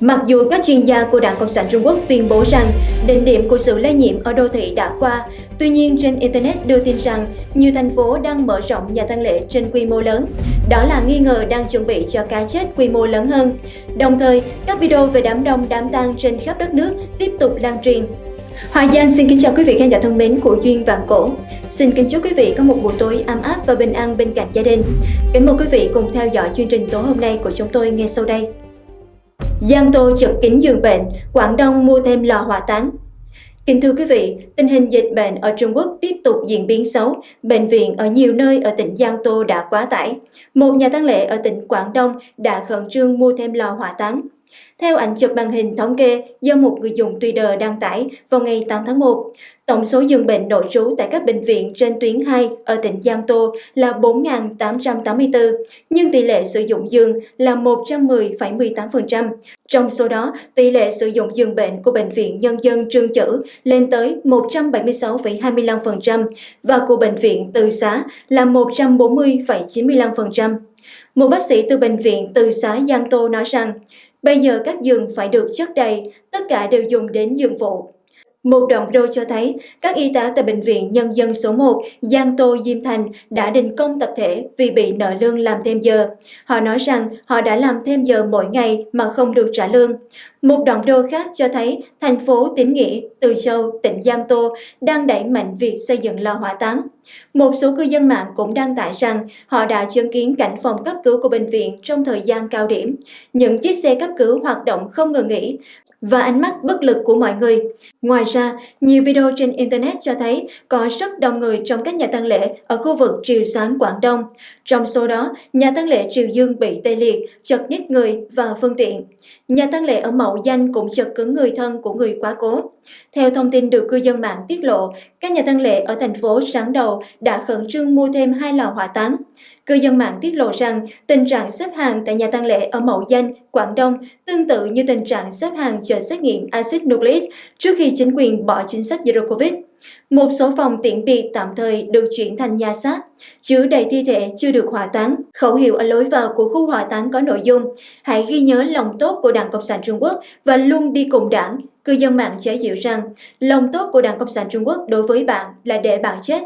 Mặc dù các chuyên gia của Đảng Cộng sản Trung Quốc tuyên bố rằng đỉnh điểm của sự lây nhiễm ở đô thị đã qua, tuy nhiên trên Internet đưa tin rằng nhiều thành phố đang mở rộng nhà tang lễ trên quy mô lớn. Đó là nghi ngờ đang chuẩn bị cho cái chết quy mô lớn hơn. Đồng thời, các video về đám đông đám tang trên khắp đất nước tiếp tục lan truyền. Hòa Giang xin kính chào quý vị khán giả thân mến của Duyên Vạn Cổ. Xin kính chúc quý vị có một buổi tối ấm áp và bình an bên cạnh gia đình. Kính mời quý vị cùng theo dõi chương trình tối hôm nay của chúng tôi ngay sau đây. Giang Tô chật kín giường bệnh, Quảng Đông mua thêm lò hỏa táng. Kính thưa quý vị, tình hình dịch bệnh ở Trung Quốc tiếp tục diễn biến xấu. Bệnh viện ở nhiều nơi ở tỉnh Giang Tô đã quá tải. Một nhà tăng lễ ở tỉnh Quảng Đông đã khẩn trương mua thêm lò hỏa táng. Theo ảnh chụp màn hình thống kê do một người dùng Twitter đăng tải vào ngày 8 tháng 1, tổng số giường bệnh nội trú tại các bệnh viện trên tuyến 2 ở tỉnh Giang Tô là 4.884, nhưng tỷ lệ sử dụng giường là 110,18%. Trong số đó, tỷ lệ sử dụng giường bệnh của Bệnh viện Nhân dân Trương Chữ lên tới 176,25% và của Bệnh viện Từ Xá là 140,95%. Một bác sĩ từ Bệnh viện Từ Xá Giang Tô nói rằng, Bây giờ các giường phải được chất đầy, tất cả đều dùng đến giường phụ. Một đoạn video cho thấy, các y tá tại Bệnh viện Nhân dân số 1 Giang Tô Diêm Thành đã đình công tập thể vì bị nợ lương làm thêm giờ. Họ nói rằng họ đã làm thêm giờ mỗi ngày mà không được trả lương. Một đoạn video khác cho thấy thành phố Tín Nghĩa, Từ Châu, tỉnh Giang Tô đang đẩy mạnh việc xây dựng lò hỏa táng. Một số cư dân mạng cũng đăng tải rằng họ đã chứng kiến cảnh phòng cấp cứu của bệnh viện trong thời gian cao điểm. Những chiếc xe cấp cứu hoạt động không ngừng nghỉ và ánh mắt bất lực của mọi người. Ngoài ra, nhiều video trên Internet cho thấy có rất đông người trong các nhà tăng lễ ở khu vực Triều Sáng Quảng Đông. Trong số đó, nhà tăng lễ Triều Dương bị tê liệt, chật ních người và phương tiện. Nhà tăng lễ ở Mậu Danh cũng chật cứng người thân của người quá cố. Theo thông tin được cư dân mạng tiết lộ, các nhà tăng lễ ở thành phố sáng đầu đã khẩn trương mua thêm hai lò hỏa táng. Cư dân mạng tiết lộ rằng tình trạng xếp hàng tại nhà tăng lễ ở Mậu Danh, Quảng Đông tương tự như tình trạng xếp hàng chờ xét nghiệm axit nucleic trước khi chính quyền bỏ chính sách Zero Covid. Một số phòng tiện biệt tạm thời được chuyển thành nhà xác, chứa đầy thi thể chưa được hỏa táng. Khẩu hiệu ở lối vào của khu hỏa táng có nội dung Hãy ghi nhớ lòng tốt của Đảng Cộng sản Trung Quốc và luôn đi cùng đảng. Cư dân mạng chế diệu rằng lòng tốt của Đảng Cộng sản Trung Quốc đối với bạn là để bạn chết.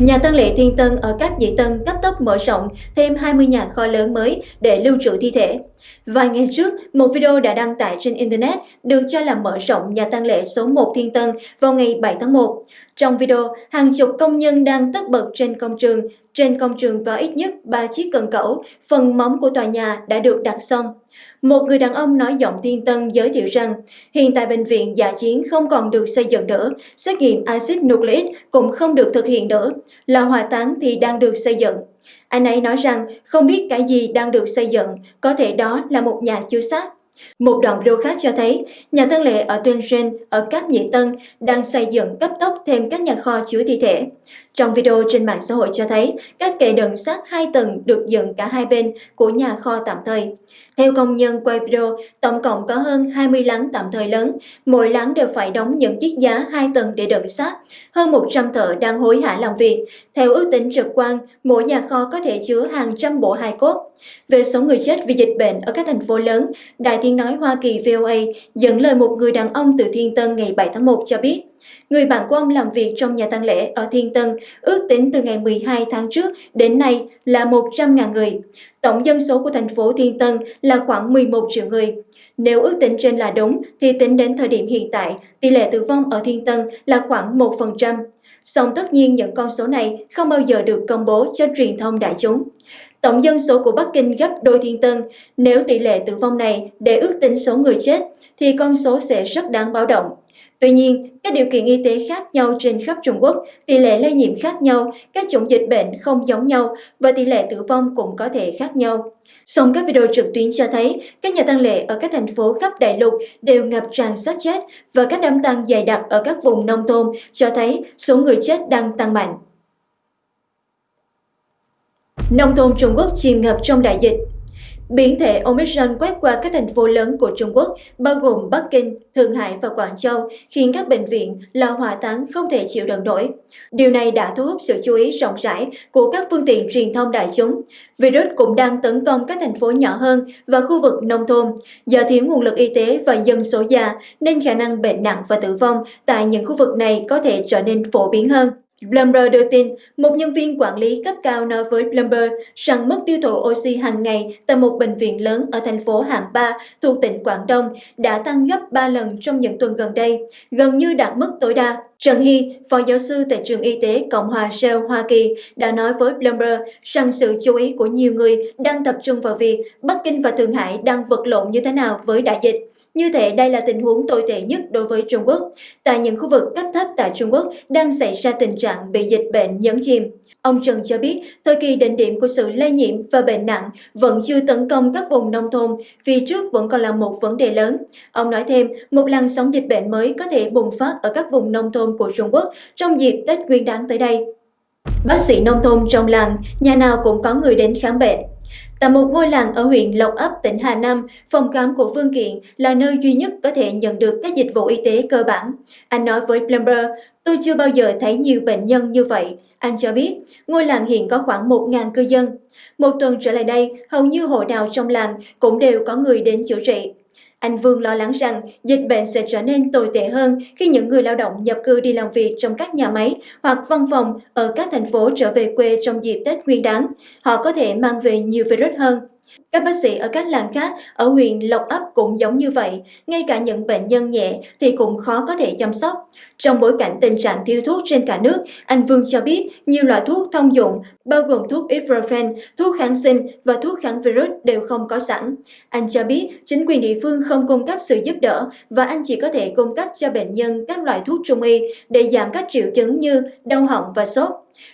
Nhà Tân lễ Thiên Tân ở các Dị Tân cấp tốc mở rộng thêm 20 nhà kho lớn mới để lưu trữ thi thể. Vài ngày trước, một video đã đăng tải trên Internet được cho là mở rộng nhà tang lễ số 1 Thiên Tân vào ngày 7 tháng 1. Trong video, hàng chục công nhân đang tất bật trên công trường. Trên công trường có ít nhất 3 chiếc cần cẩu, phần móng của tòa nhà đã được đặt xong. Một người đàn ông nói giọng thiên tân giới thiệu rằng hiện tại bệnh viện giả chiến không còn được xây dựng nữa, xét nghiệm axit nucleic cũng không được thực hiện nữa, lò hỏa táng thì đang được xây dựng. Anh ấy nói rằng không biết cái gì đang được xây dựng, có thể đó là một nhà chứa xác. Một đoạn video khác cho thấy, nhà tân lệ ở Tuyên Xuyên, ở Cáp Nhị Tân đang xây dựng cấp tốc thêm các nhà kho chứa thi thể. Trong video trên mạng xã hội cho thấy, các kệ đựng sắt hai tầng được dựng cả hai bên của nhà kho tạm thời. Theo công nhân quay video, tổng cộng có hơn 20 láng tạm thời lớn, mỗi láng đều phải đóng những chiếc giá hai tầng để đựng sắt. Hơn 100 thợ đang hối hả làm việc. Theo ước tính trực quan, mỗi nhà kho có thể chứa hàng trăm bộ hài cốt. Về số người chết vì dịch bệnh ở các thành phố lớn, Đài Tiếng Nói Hoa Kỳ VOA dẫn lời một người đàn ông từ Thiên Tân ngày 7 tháng 1 cho biết, Người bạn của ông làm việc trong nhà tang lễ ở Thiên Tân, ước tính từ ngày 12 tháng trước đến nay là 100.000 người. Tổng dân số của thành phố Thiên Tân là khoảng 11 triệu người. Nếu ước tính trên là đúng, thì tính đến thời điểm hiện tại, tỷ lệ tử vong ở Thiên Tân là khoảng 1%. Song tất nhiên những con số này không bao giờ được công bố cho truyền thông đại chúng. Tổng dân số của Bắc Kinh gấp đôi Thiên Tân, nếu tỷ lệ tử vong này để ước tính số người chết, thì con số sẽ rất đáng báo động. Tuy nhiên, các điều kiện y tế khác nhau trên khắp Trung Quốc, tỷ lệ lây nhiễm khác nhau, các chủng dịch bệnh không giống nhau và tỷ lệ tử vong cũng có thể khác nhau. Song các video trực tuyến cho thấy các nhà tăng lễ ở các thành phố khắp đại lục đều ngập tràn xác chết và các đám tang dày đặc ở các vùng nông thôn cho thấy số người chết đang tăng mạnh. Nông thôn Trung Quốc chìm ngập trong đại dịch Biến thể Omicron quét qua các thành phố lớn của Trung Quốc, bao gồm Bắc Kinh, Thượng Hải và Quảng Châu, khiến các bệnh viện lò hỏa táng không thể chịu đựng nổi. Điều này đã thu hút sự chú ý rộng rãi của các phương tiện truyền thông đại chúng. Virus cũng đang tấn công các thành phố nhỏ hơn và khu vực nông thôn. Do thiếu nguồn lực y tế và dân số già, nên khả năng bệnh nặng và tử vong tại những khu vực này có thể trở nên phổ biến hơn. Bloomberg đưa tin, một nhân viên quản lý cấp cao nói với Bloomberg rằng mức tiêu thụ oxy hàng ngày tại một bệnh viện lớn ở thành phố Hạng Ba thuộc tỉnh Quảng Đông đã tăng gấp 3 lần trong những tuần gần đây, gần như đạt mức tối đa. Trần Hy, phó giáo sư tại trường y tế Cộng hòa Shell Hoa Kỳ, đã nói với Bloomberg rằng sự chú ý của nhiều người đang tập trung vào việc Bắc Kinh và Thượng Hải đang vật lộn như thế nào với đại dịch. Như thế đây là tình huống tồi tệ nhất đối với Trung Quốc. Tại những khu vực cấp thấp tại Trung Quốc đang xảy ra tình trạng bị dịch bệnh nhấn chìm. Ông Trần cho biết, thời kỳ đỉnh điểm của sự lây nhiễm và bệnh nặng vẫn chưa tấn công các vùng nông thôn, vì trước vẫn còn là một vấn đề lớn. Ông nói thêm, một làn sóng dịch bệnh mới có thể bùng phát ở các vùng nông thôn của Trung Quốc trong dịp Tết Nguyên đán tới đây. Bác sĩ nông thôn trong làng, nhà nào cũng có người đến khám bệnh. Tại một ngôi làng ở huyện Lộc Ấp, tỉnh Hà Nam, phòng khám của Phương Kiện là nơi duy nhất có thể nhận được các dịch vụ y tế cơ bản. Anh nói với Bloomberg, tôi chưa bao giờ thấy nhiều bệnh nhân như vậy. Anh cho biết, ngôi làng hiện có khoảng 1.000 cư dân. Một tuần trở lại đây, hầu như hộ nào trong làng cũng đều có người đến chữa trị. Anh Vương lo lắng rằng dịch bệnh sẽ trở nên tồi tệ hơn khi những người lao động nhập cư đi làm việc trong các nhà máy hoặc văn phòng ở các thành phố trở về quê trong dịp Tết Nguyên đán. Họ có thể mang về nhiều virus hơn. Các bác sĩ ở các làng khác ở huyện Lộc Ấp cũng giống như vậy, ngay cả những bệnh nhân nhẹ thì cũng khó có thể chăm sóc. Trong bối cảnh tình trạng thiếu thuốc trên cả nước, anh Vương cho biết nhiều loại thuốc thông dụng, bao gồm thuốc ibuprofen, thuốc kháng sinh và thuốc kháng virus đều không có sẵn. Anh cho biết chính quyền địa phương không cung cấp sự giúp đỡ và anh chỉ có thể cung cấp cho bệnh nhân các loại thuốc trung y để giảm các triệu chứng như đau họng và sốt.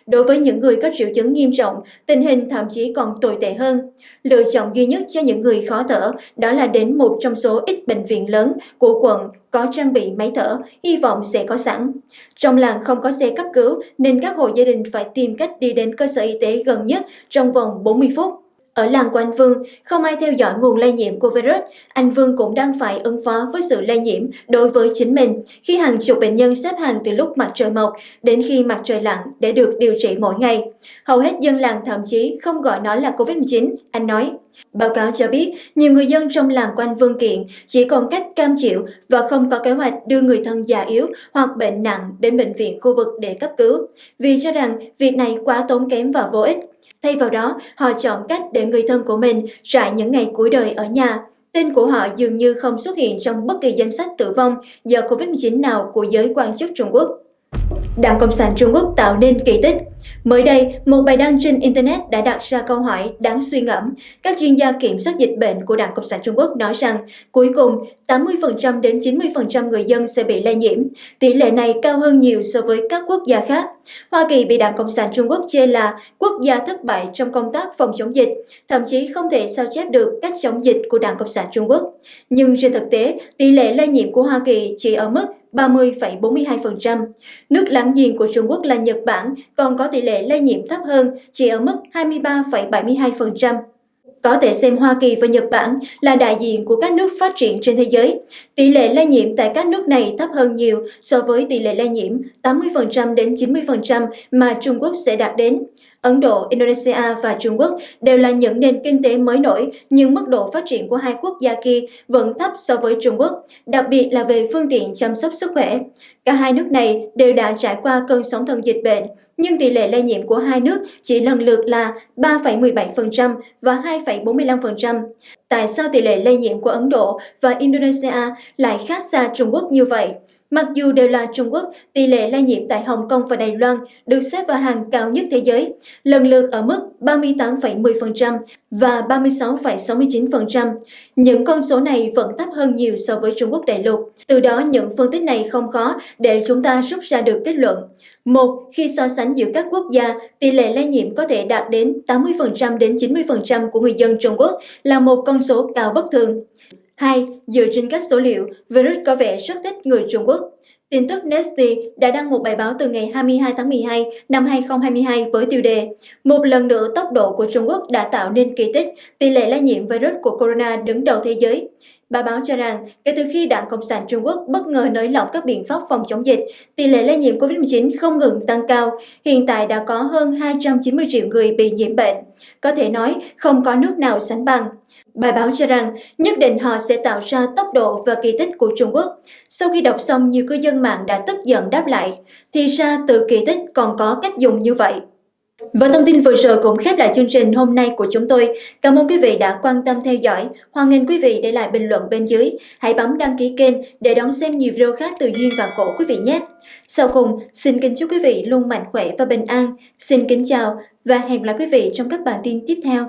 Đối với những người có triệu chứng nghiêm trọng, tình hình thậm chí còn tồi tệ hơn. Lựa chọn duy nhất cho những người khó thở đó là đến một trong số ít bệnh viện lớn của quận có trang bị máy thở, hy vọng sẽ có sẵn. Trong làng không có xe cấp cứu nên các hộ gia đình phải tìm cách đi đến cơ sở y tế gần nhất trong vòng 40 phút. Ở làng của anh Vương, không ai theo dõi nguồn lây nhiễm của virus, anh Vương cũng đang phải ứng phó với sự lây nhiễm đối với chính mình khi hàng chục bệnh nhân xếp hàng từ lúc mặt trời mọc đến khi mặt trời lặn để được điều trị mỗi ngày. Hầu hết dân làng thậm chí không gọi nó là COVID-19, anh nói. Báo cáo cho biết, nhiều người dân trong làng quanh Vương Kiện chỉ còn cách cam chịu và không có kế hoạch đưa người thân già yếu hoặc bệnh nặng đến bệnh viện khu vực để cấp cứu, vì cho rằng việc này quá tốn kém và vô ích. Thay vào đó, họ chọn cách để người thân của mình trải những ngày cuối đời ở nhà. Tên của họ dường như không xuất hiện trong bất kỳ danh sách tử vong do COVID-19 nào của giới quan chức Trung Quốc. Đảng Cộng sản Trung Quốc tạo nên kỳ tích. Mới đây, một bài đăng trên Internet đã đặt ra câu hỏi đáng suy ngẫm. Các chuyên gia kiểm soát dịch bệnh của Đảng Cộng sản Trung Quốc nói rằng cuối cùng 80% đến 90% người dân sẽ bị lây nhiễm. Tỷ lệ này cao hơn nhiều so với các quốc gia khác. Hoa Kỳ bị Đảng Cộng sản Trung Quốc chê là quốc gia thất bại trong công tác phòng chống dịch, thậm chí không thể sao chép được cách chống dịch của Đảng Cộng sản Trung Quốc. Nhưng trên thực tế, tỷ lệ lây nhiễm của Hoa Kỳ chỉ ở mức 30,42%. Nước láng giềng của Trung Quốc là Nhật Bản còn có tỷ lệ lây nhiễm thấp hơn, chỉ ở mức 23,72%. Có thể xem Hoa Kỳ và Nhật Bản là đại diện của các nước phát triển trên thế giới. Tỷ lệ lây nhiễm tại các nước này thấp hơn nhiều so với tỷ lệ lây nhiễm 80% đến 90% mà Trung Quốc sẽ đạt đến. Ấn Độ, Indonesia và Trung Quốc đều là những nền kinh tế mới nổi, nhưng mức độ phát triển của hai quốc gia kia vẫn thấp so với Trung Quốc, đặc biệt là về phương tiện chăm sóc sức khỏe. Cả hai nước này đều đã trải qua cơn sóng thần dịch bệnh, nhưng tỷ lệ lây nhiễm của hai nước chỉ lần lượt là 3,17% và 2,45%. Tại sao tỷ lệ lây nhiễm của Ấn Độ và Indonesia lại khác xa Trung Quốc như vậy? Mặc dù đều là Trung Quốc, tỷ lệ lây nhiễm tại Hồng Kông và Đài Loan được xếp vào hàng cao nhất thế giới, lần lượt ở mức 38,10% và 36,69%. Những con số này vẫn thấp hơn nhiều so với Trung Quốc đại lục. Từ đó, những phân tích này không khó để chúng ta rút ra được kết luận. Một, khi so sánh giữa các quốc gia, tỷ lệ lây nhiễm có thể đạt đến 80% đến 90% của người dân Trung Quốc là một con số cao bất thường. 2. Dựa trên các số liệu, virus có vẻ rất thích người Trung Quốc. Tin tức Nestle đã đăng một bài báo từ ngày 22 tháng 12 năm 2022 với tiêu đề Một lần nữa tốc độ của Trung Quốc đã tạo nên kỳ tích, tỷ lệ lây nhiễm virus của corona đứng đầu thế giới. Bài báo cho rằng, kể từ khi Đảng Cộng sản Trung Quốc bất ngờ nới lỏng các biện pháp phòng chống dịch, tỷ lệ lây nhiễm COVID-19 không ngừng tăng cao. Hiện tại đã có hơn 290 triệu người bị nhiễm bệnh. Có thể nói, không có nước nào sánh bằng. Bài báo cho rằng nhất định họ sẽ tạo ra tốc độ và kỳ tích của Trung Quốc. Sau khi đọc xong, nhiều cư dân mạng đã tức giận đáp lại, thì ra từ kỳ tích còn có cách dùng như vậy. Và thông tin vừa rồi cũng khép lại chương trình hôm nay của chúng tôi. Cảm ơn quý vị đã quan tâm theo dõi. Hoan nghênh quý vị để lại bình luận bên dưới. Hãy bấm đăng ký kênh để đón xem nhiều video khác từ Duyên và Cổ quý vị nhé. Sau cùng, xin kính chúc quý vị luôn mạnh khỏe và bình an. Xin kính chào và hẹn gặp lại quý vị trong các bản tin tiếp theo.